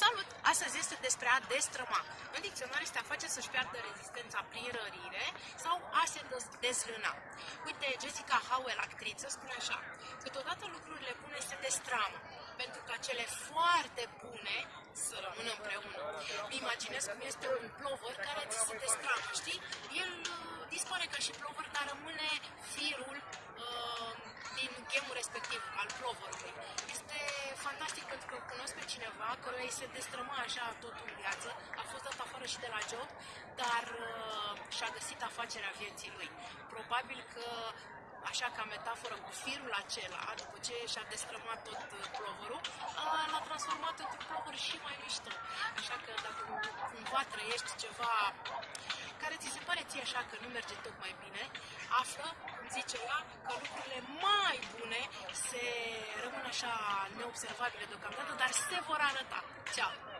Salut! Astăzi este despre a destrăma. În dicționar este a face să-și piardă rezistența prin rărire sau a se dezlâna. Uite, Jessica Howell, actriță, spune așa. Câteodată lucrurile bune se destramă, pentru ca cele foarte bune să rămână împreună. Mi imaginez cum este un plover care ți se destramă, știi? El uh, dispare ca și plover, dar rămâne firul uh, din gemul respectiv al ploverului. Este fantastic pentru că cunosc pe cineva care îi se destrăma așa tot în viață, a fost dat afară și de la job, dar uh, și-a găsit afacerea vieții lui. Probabil că așa ca metaforă cu firul acela, după ce și-a destrămat tot uh, plovărul, l-a transformat într-un plover și mai mișto. Așa că dacă cumva trăiești ceva care ți se pare ție așa că nu merge tocmai bine, află, cum zice ea, că lucrurile mai bune se rămân așa neobservabile deocamdată, dar se vor arăta. Ceau!